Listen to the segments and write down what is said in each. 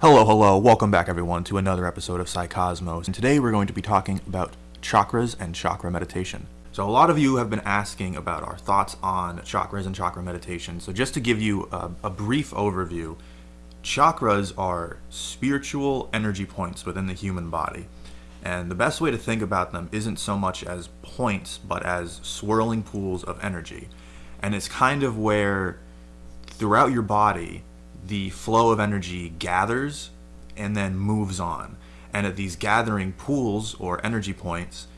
Hello, hello, welcome back everyone to another episode of Psycosmos. And today we're going to be talking about chakras and chakra meditation. So, a lot of you have been asking about our thoughts on chakras and chakra meditation. So, just to give you a, a brief overview, chakras are spiritual energy points within the human body. And the best way to think about them isn't so much as points, but as swirling pools of energy. And it's kind of where throughout your body, the flow of energy gathers and then moves on. And at these gathering pools or energy points,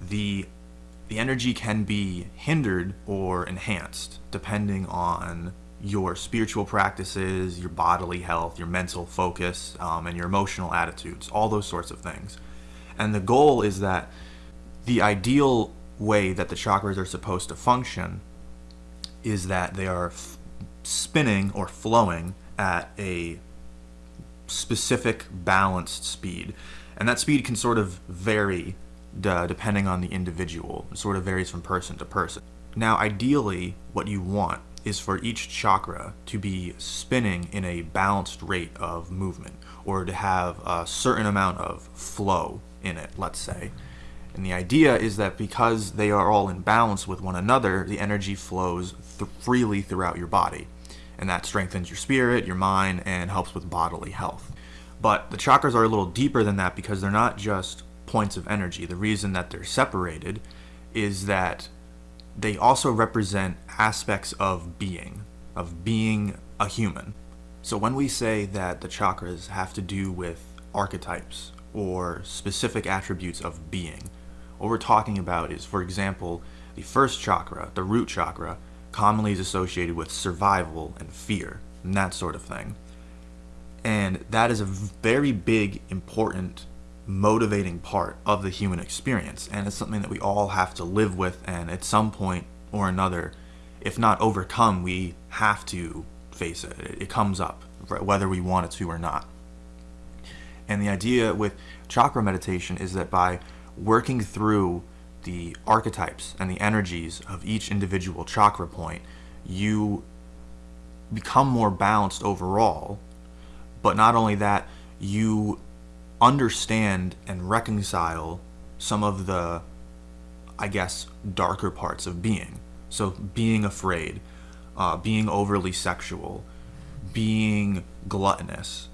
the the energy can be hindered or enhanced depending on your spiritual practices, your bodily health, your mental focus, um, and your emotional attitudes, all those sorts of things. And the goal is that the ideal way that the chakras are supposed to function is that they are spinning or flowing at a specific balanced speed. And that speed can sort of vary d- depending on the individual. It sort of varies from person to person. Now, ideally, what you want is for each chakra to be spinning in a balanced rate of movement or to have a certain amount of flow in it, let's say. And the idea is that because they are all in balance with one another, the energy flows th- freely throughout your body. And that strengthens your spirit, your mind, and helps with bodily health. But the chakras are a little deeper than that because they're not just points of energy. The reason that they're separated is that they also represent aspects of being, of being a human. So when we say that the chakras have to do with archetypes or specific attributes of being, what we're talking about is, for example, the first chakra, the root chakra, commonly is associated with survival and fear and that sort of thing. And that is a very big, important, motivating part of the human experience. And it's something that we all have to live with. And at some point or another, if not overcome, we have to face it. It comes up, whether we want it to or not. And the idea with chakra meditation is that by working through the archetypes and the energies of each individual chakra point, you become more balanced overall. But not only that, you understand and reconcile some of the, I guess, darker parts of being. So, being afraid, uh, being overly sexual, being gluttonous,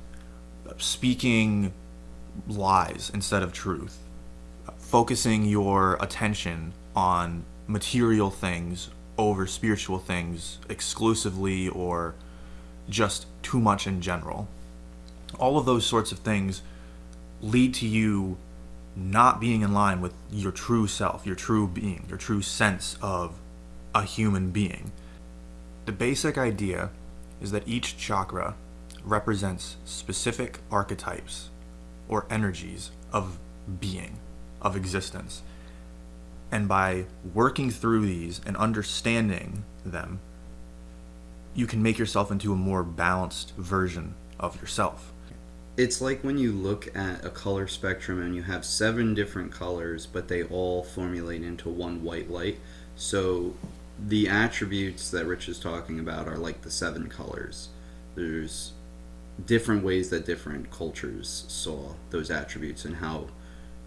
speaking lies instead of truth, focusing your attention on material things over spiritual things exclusively or just too much in general. All of those sorts of things lead to you not being in line with your true self, your true being, your true sense of a human being. The basic idea is that each chakra represents specific archetypes or energies of being, of existence. And by working through these and understanding them, you can make yourself into a more balanced version of yourself. It's like when you look at a color spectrum and you have seven different colors, but they all formulate into one white light. So the attributes that Rich is talking about are like the seven colors. There's different ways that different cultures saw those attributes and how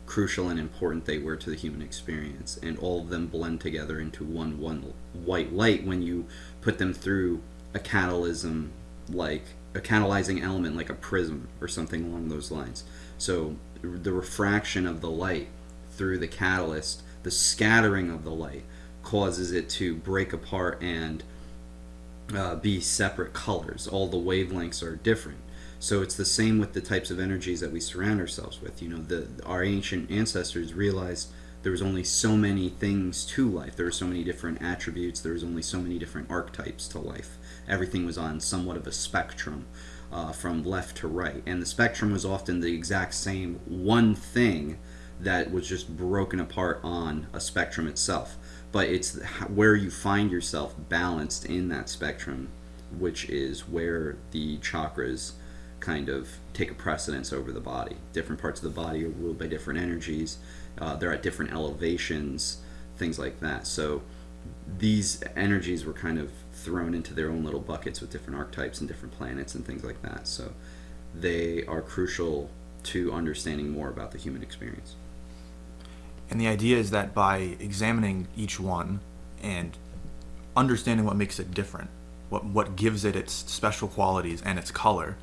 crucial and important they were to the human experience and all of them blend together into one one white light when you put them through a catalysm like a catalyzing element like a prism or something along those lines so the refraction of the light through the catalyst the scattering of the light causes it to break apart and uh, be separate colors. All the wavelengths are different. So it's the same with the types of energies that we surround ourselves with. You know, the our ancient ancestors realized there was only so many things to life. There were so many different attributes. There was only so many different archetypes to life. Everything was on somewhat of a spectrum. Uh, from left to right, and the spectrum was often the exact same one thing that was just broken apart on a spectrum itself but it's where you find yourself balanced in that spectrum, which is where the chakras kind of take a precedence over the body. Different parts of the body are ruled by different energies. Uh, they're at different elevations, things like that. So these energies were kind of thrown into their own little buckets with different archetypes and different planets and things like that. So they are crucial to understanding more about the human experience. And the idea is that by examining each one and understanding what makes it different, what what gives it its special qualities and its color,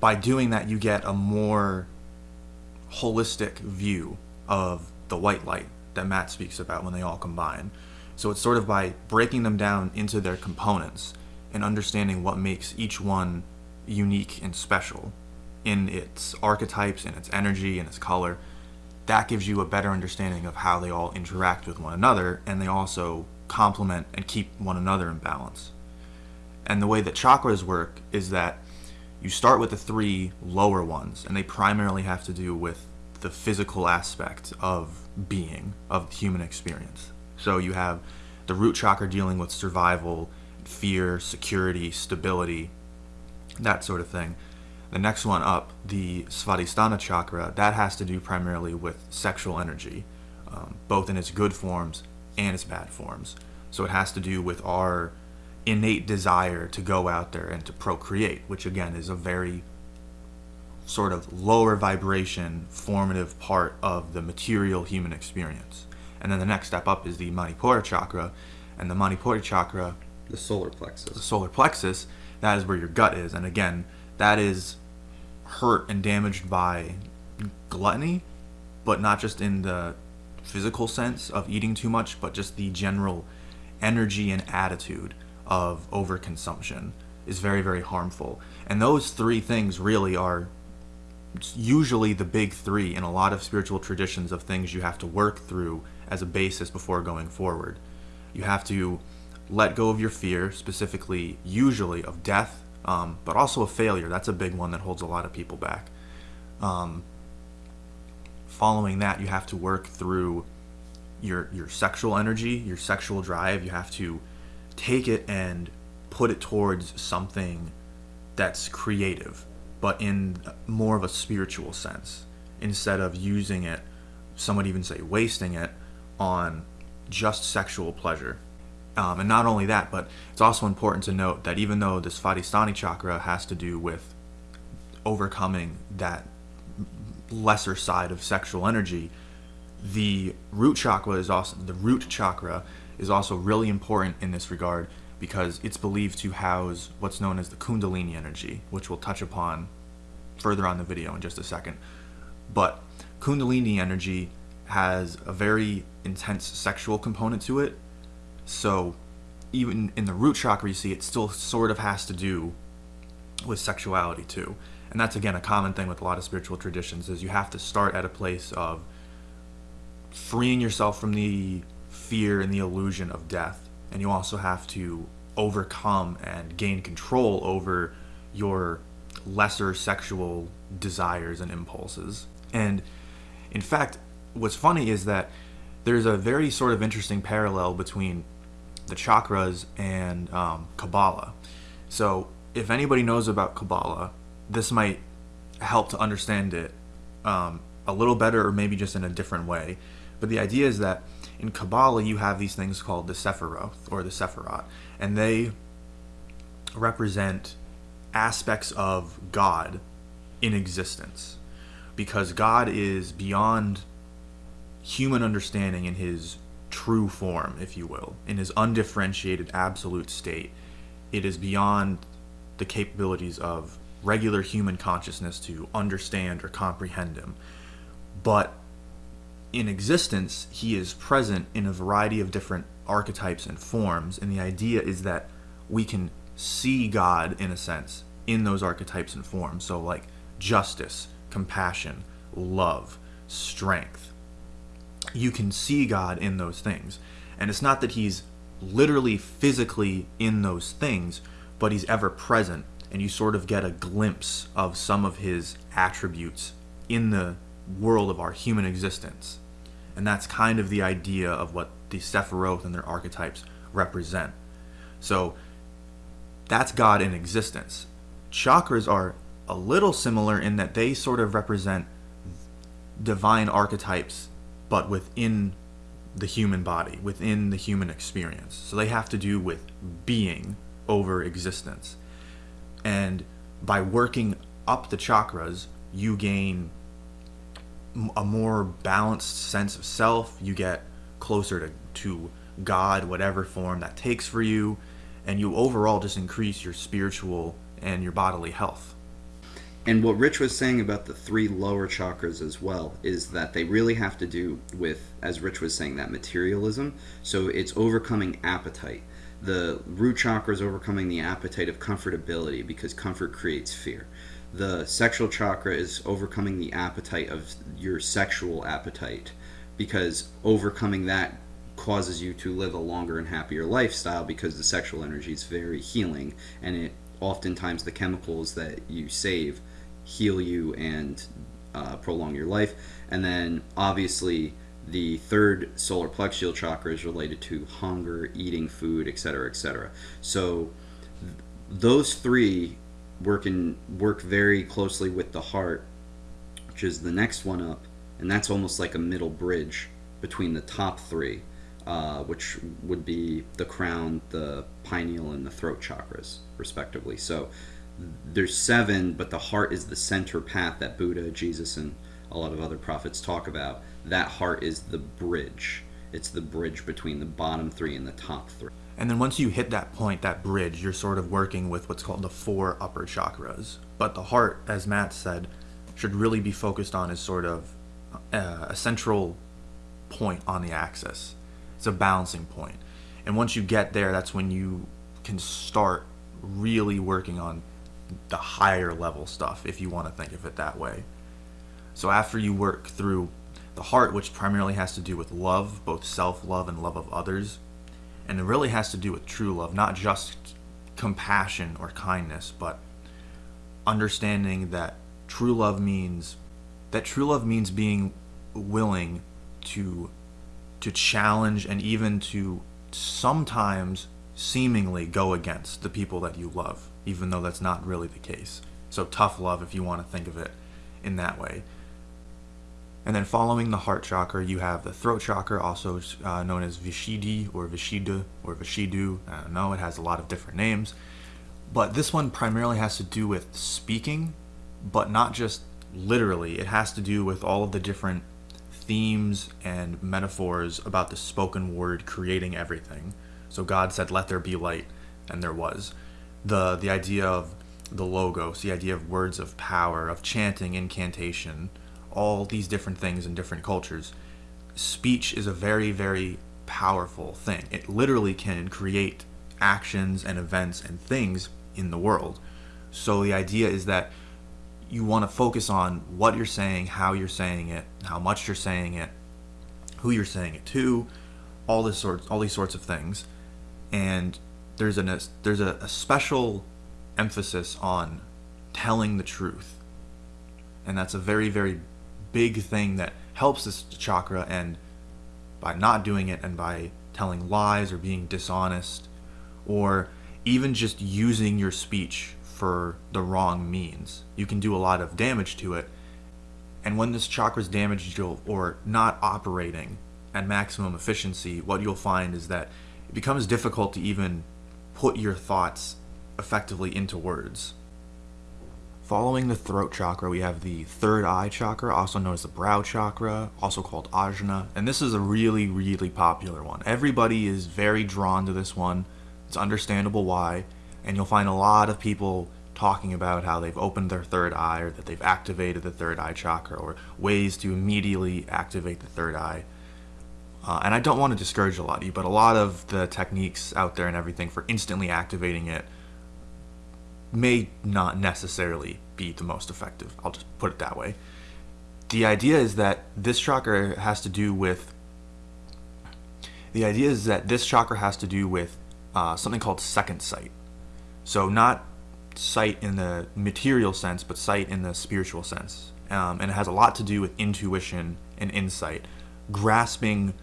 by doing that you get a more holistic view of the white light that Matt speaks about when they all combine. So it's sort of by breaking them down into their components and understanding what makes each one unique and special in its archetypes, in its energy, in its color. That gives you a better understanding of how they all interact with one another and they also complement and keep one another in balance. And the way that chakras work is that you start with the three lower ones, and they primarily have to do with the physical aspect of being, of human experience. So you have the root chakra dealing with survival, fear, security, stability, that sort of thing. The next one up, the Svadhisthana chakra, that has to do primarily with sexual energy, um, both in its good forms and its bad forms. So it has to do with our innate desire to go out there and to procreate, which again is a very sort of lower vibration formative part of the material human experience. And then the next step up is the Manipura chakra, and the Manipura chakra, the solar plexus. the solar plexus, that is where your gut is. And again, that is hurt and damaged by gluttony, but not just in the physical sense of eating too much, but just the general energy and attitude of overconsumption is very, very harmful. And those three things really are usually the big three in a lot of spiritual traditions of things you have to work through as a basis before going forward. You have to let go of your fear, specifically, usually of death, um, but also of failure. That's a big one that holds a lot of people back. Um, following that, you have to work through your your sexual energy, your sexual drive. You have to take it and put it towards something that's creative, but in more of a spiritual sense, instead of using it, some would even say wasting it, on just sexual pleasure. Um, and not only that, but it's also important to note that even though the Svadhisthani chakra has to do with overcoming that lesser side of sexual energy, the root chakra is also the root chakra is also really important in this regard because it's believed to house what's known as the kundalini energy, which we'll touch upon further on the video in just a second. But kundalini energy has a very intense sexual component to it. So even in the root chakra you see it still sort of has to do with sexuality too. And that's again a common thing with a lot of spiritual traditions is you have to start at a place of freeing yourself from the fear and the illusion of death. And you also have to overcome and gain control over your lesser sexual desires and impulses. And in fact, what's funny is that there's a very sort of interesting parallel between the chakras and um, Kabbalah. So, if anybody knows about Kabbalah, this might help to understand it um, a little better or maybe just in a different way. But the idea is that in Kabbalah, you have these things called the Sephiroth or the Sephirot, and they represent aspects of God in existence because God is beyond human understanding in his true form, if you will, in his undifferentiated absolute state. It is beyond the capabilities of regular human consciousness to understand or comprehend him. But in existence, he is present in a variety of different archetypes and forms, and the idea is that we can see God, in a sense, in those archetypes and forms. So, like justice, compassion, love, strength. You can see God in those things. And it's not that he's literally physically in those things, but he's ever present, and you sort of get a glimpse of some of his attributes in the world of our human existence. And that's kind of the idea of what the Sephiroth and their archetypes represent. So that's God in existence. Chakras are a little similar in that they sort of represent divine archetypes, but within the human body, within the human experience. So they have to do with being over existence. And by working up the chakras, you gain a more balanced sense of self. You get closer to, to God, whatever form that takes for you, and you overall just increase your spiritual and your bodily health. And what Rich was saying about the three lower chakras as well is that they really have to do with, as Rich was saying, that materialism. So it's overcoming appetite. The root chakra is overcoming the appetite of comfortability because comfort creates fear. The sexual chakra is overcoming the appetite of your sexual appetite because overcoming that causes you to live a longer and happier lifestyle because the sexual energy is very healing and it oftentimes the chemicals that you save heal you and uh, prolong your life. And then obviously the third solar plexual chakra is related to hunger, eating food, etc., etc. So th- those three work in work very closely with the heart, which is the next one up, and that's almost like a middle bridge between the top three, uh, which would be the crown, the pineal, and the throat chakras, respectively. So there's seven, but the heart is the center path that Buddha, Jesus, and a lot of other prophets talk about. That heart is the bridge. It's the bridge between the bottom three and the top three. And then once you hit that point, that bridge, you're sort of working with what's called the four upper chakras. But the heart, as Matt said, should really be focused on as sort of uh, a central point on the axis. It's a balancing point. And once you get there, that's when you can start really working on the higher level stuff, if you want to think of it that way. So after you work through the heart, which primarily has to do with love, both self love and love of others, and it really has to do with true love, not just compassion or kindness, but understanding that true love means that true love means being willing to to challenge and even to sometimes seemingly go against the people that you love, even though that's not really the case. So tough love if you want to think of it in that way. And then following the heart chakra, you have the throat chakra, also uh, known as Vishuddhi or Vishuddha or Vishidu. I don't know, it has a lot of different names. But this one primarily has to do with speaking, but not just literally. It has to do with all of the different themes and metaphors about the spoken word creating everything. So God said, "Let there be light," and there was. The the idea of the logos, the idea of words of power, of chanting, incantation, all these different things in different cultures. Speech is a very very powerful thing. It literally can create actions and events and things in the world. So the idea is that you want to focus on what you're saying, how you're saying it, how much you're saying it, who you're saying it to, all this sorts, all these sorts of things, and there's an there's a, a special emphasis on telling the truth, and that's a very very big thing that helps this chakra, and by not doing it and by telling lies or being dishonest, or even just using your speech for the wrong means. You can do a lot of damage to it. And when this chakra is damaged or not operating at maximum efficiency, what you'll find is that it becomes difficult to even put your thoughts effectively into words. Following the throat chakra, we have the third eye chakra, also known as the brow chakra, also called ajna. And this is a really, really popular one. Everybody is very drawn to this one. It's understandable why and you'll find a lot of people talking about how they've opened their third eye or that they've activated the third eye chakra or ways to immediately activate the third eye. Uh, and I don't want to discourage a lot of you, but a lot of the techniques out there and everything for instantly activating it may not necessarily be the most effective. I'll just put it that way. The idea is that this chakra has to do with. The idea is that this chakra has to do with uh, something called second sight. So not sight in the material sense, but sight in the spiritual sense. Um, and it has a lot to do with intuition and insight, grasping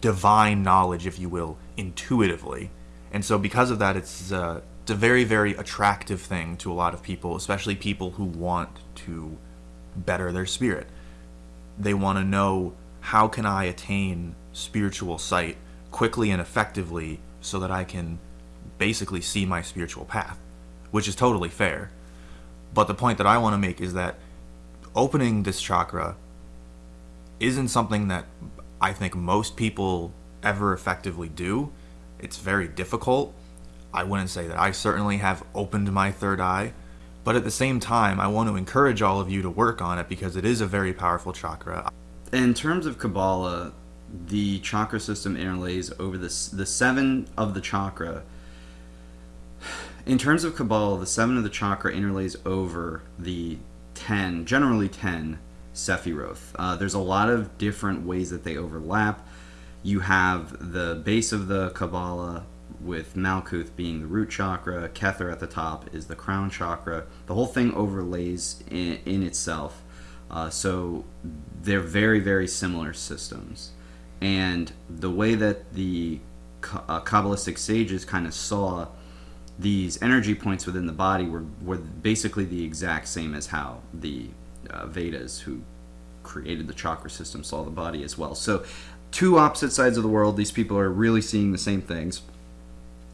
divine knowledge, if you will, intuitively. And so, because of that, it's, uh, it's a very, very attractive thing to a lot of people, especially people who want to better their spirit. They want to know how can I attain spiritual sight quickly and effectively so that I can basically see my spiritual path, which is totally fair. But the point that I want to make is that opening this chakra isn't something that I think most people ever effectively do. It's very difficult. I wouldn't say that I certainly have opened my third eye, but at the same time, I want to encourage all of you to work on it because it is a very powerful chakra. In terms of Kabbalah, the chakra system interlays over the, the seven of the chakra. In terms of Kabbalah, the seven of the chakra interlays over the 10, generally 10 Sephiroth. Uh, there's a lot of different ways that they overlap. You have the base of the Kabbalah with Malkuth being the root chakra, Kether at the top is the crown chakra. The whole thing overlays in, in itself. Uh, so they're very, very similar systems. And the way that the uh, Kabbalistic sages kind of saw these energy points within the body were, were basically the exact same as how the uh, Vedas, who created the chakra system, saw the body as well. So, two opposite sides of the world. These people are really seeing the same things.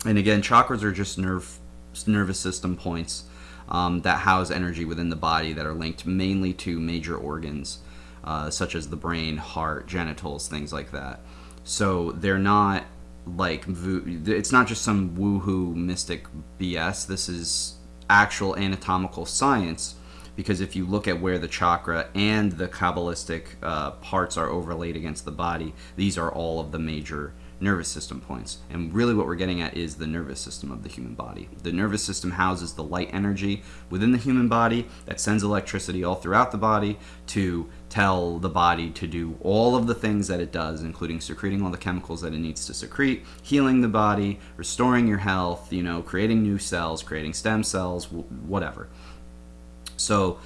And again, chakras are just nerve nervous system points um, that house energy within the body that are linked mainly to major organs, uh, such as the brain, heart, genitals, things like that. So they're not like it's not just some woohoo mystic BS. This is actual anatomical science because if you look at where the chakra and the kabbalistic uh, parts are overlaid against the body, these are all of the major nervous system points. And really, what we're getting at is the nervous system of the human body. The nervous system houses the light energy within the human body that sends electricity all throughout the body to tell the body to do all of the things that it does, including secreting all the chemicals that it needs to secrete, healing the body, restoring your health, you know, creating new cells, creating stem cells, whatever. So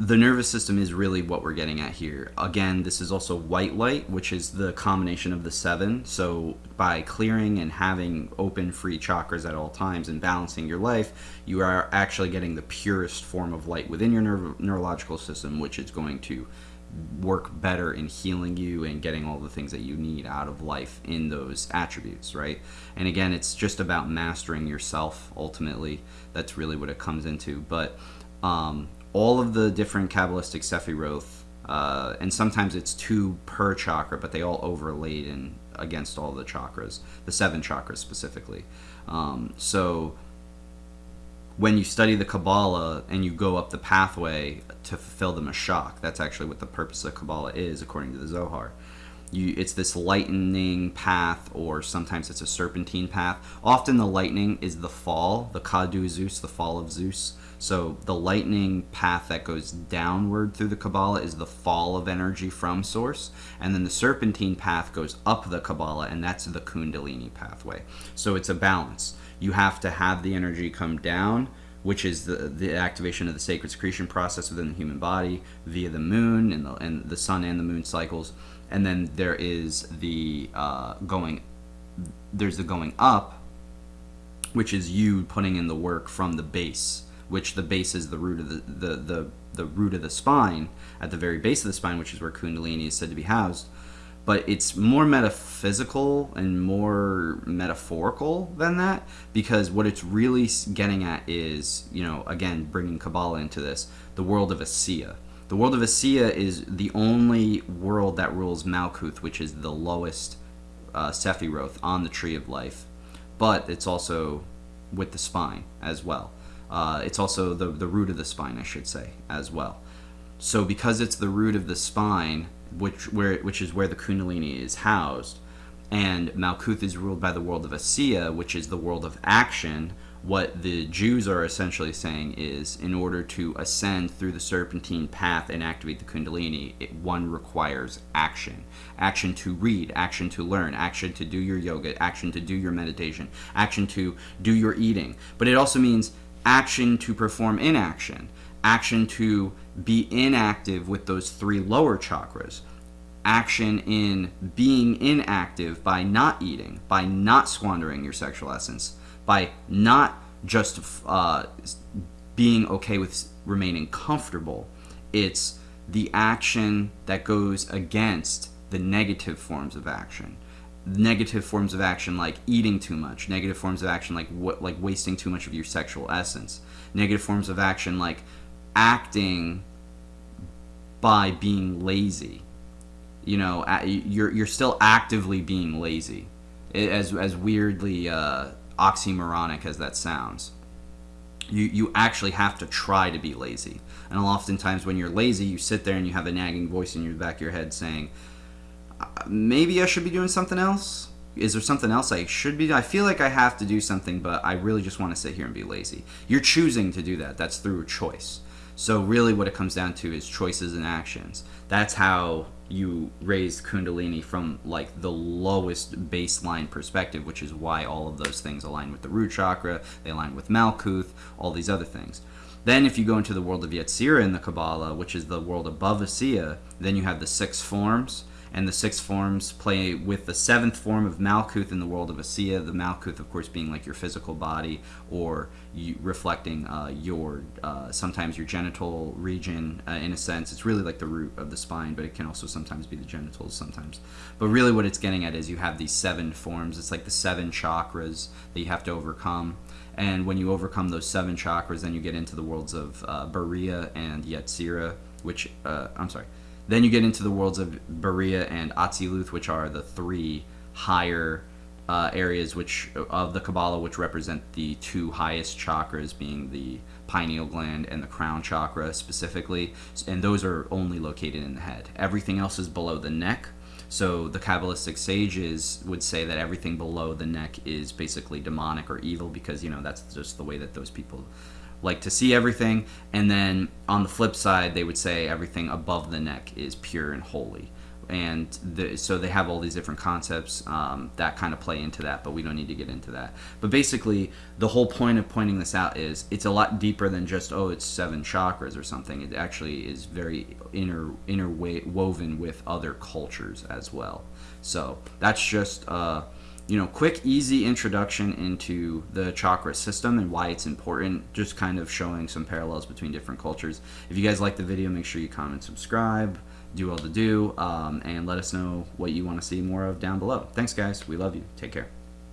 the nervous system is really what we're getting at here. Again, this is also white light, which is the combination of the seven. So by clearing and having open, free chakras at all times and balancing your life, you are actually getting the purest form of light within your neuro- neurological system, which is going to work better in healing you and getting all the things that you need out of life in those attributes, right? And again, it's just about mastering yourself ultimately. That's really what it comes into. But um, all of the different Kabbalistic Sephiroth, uh, and sometimes it's two per chakra, but they all overlaid in against all the chakras, the seven chakras specifically. Um, so when you study the Kabbalah and you go up the pathway to fulfill the Mashak, that's actually what the purpose of Kabbalah is, according to the Zohar. You, it's this lightning path, or sometimes it's a serpentine path. Often the lightning is the fall, the Caduceus, the fall of Zeus. So the lightning path that goes downward through the Kabbalah is the fall of energy from source, and then the serpentine path goes up the Kabbalah, and that's the Kundalini pathway. So it's a balance. You have to have the energy come down, which is the, the activation of the sacred secretion process within the human body via the moon and the, and the sun and the moon cycles. And then there is the uh, going, there's the going up, which is you putting in the work from the base which the base is the root of the, the, the, the root of the spine, at the very base of the spine, which is where Kundalini is said to be housed. But it's more metaphysical and more metaphorical than that because what it's really getting at is, you know, again, bringing Kabbalah into this, the world of Asiya. The world of Asiya is the only world that rules Malkuth, which is the lowest uh, Sephiroth on the tree of life. But it's also with the spine as well. Uh, it's also the, the root of the spine, I should say, as well. So because it's the root of the spine, which where which is where the Kundalini is housed, and Malkuth is ruled by the world of Asiya, which is the world of action. What the Jews are essentially saying is, in order to ascend through the serpentine path and activate the Kundalini, it, one requires action. Action to read, action to learn, action to do your yoga, action to do your meditation, action to do your eating. But it also means action to perform inaction, action to be inactive with those three lower chakras, action in being inactive by not eating, by not squandering your sexual essence, by not just uh, being okay with remaining comfortable. It's the action that goes against the negative forms of action. Negative forms of action like eating too much, negative forms of action like what like wasting too much of your sexual essence, negative forms of action like acting by being lazy. You know, you're you're still actively being lazy, as as weirdly uh, oxymoronic as that sounds. You you actually have to try to be lazy, and oftentimes when you're lazy, you sit there and you have a nagging voice in your back of your head saying, "Uh, "Maybe I should be doing something else." Is there something else I should be? I feel like I have to do something, but I really just want to sit here and be lazy. You're choosing to do that. That's through choice. So really, what it comes down to is choices and actions. That's how you raise Kundalini from like the lowest baseline perspective, which is why all of those things align with the root chakra. They align with Malkuth, all these other things. Then, if you go into the world of Yetzirah in the Kabbalah, which is the world above Asiya, then you have the six forms, and the six forms play with the seventh form of Malkuth in the world of Asiya. The Malkuth, of course, being like your physical body or you, reflecting uh, your uh, sometimes your genital region uh, in a sense. It's really like the root of the spine, but it can also sometimes be the genitals sometimes. But really, what it's getting at is you have these seven forms. It's like the seven chakras that you have to overcome. And when you overcome those seven chakras, then you get into the worlds of uh, Bariya and Yetzirah, which uh, I'm sorry. Then you get into the worlds of Bariya and Atziluth, which are the three higher uh, areas which of the Kabbalah, which represent the two highest chakras, being the pineal gland and the crown chakra specifically, and those are only located in the head. Everything else is below the neck. So the Kabbalistic sages would say that everything below the neck is basically demonic or evil because you know that's just the way that those people like to see everything. And then on the flip side, they would say everything above the neck is pure and holy. And the, so they have all these different concepts um, that kind of play into that, but we don't need to get into that. But basically, the whole point of pointing this out is it's a lot deeper than just oh, it's seven chakras or something. It actually is very inter interwoven with other cultures as well. So that's just uh, you know, quick, easy introduction into the chakra system and why it's important. Just kind of showing some parallels between different cultures. If you guys like the video, make sure you comment, subscribe, do all the do, um, and let us know what you want to see more of down below. Thanks, guys. We love you. Take care.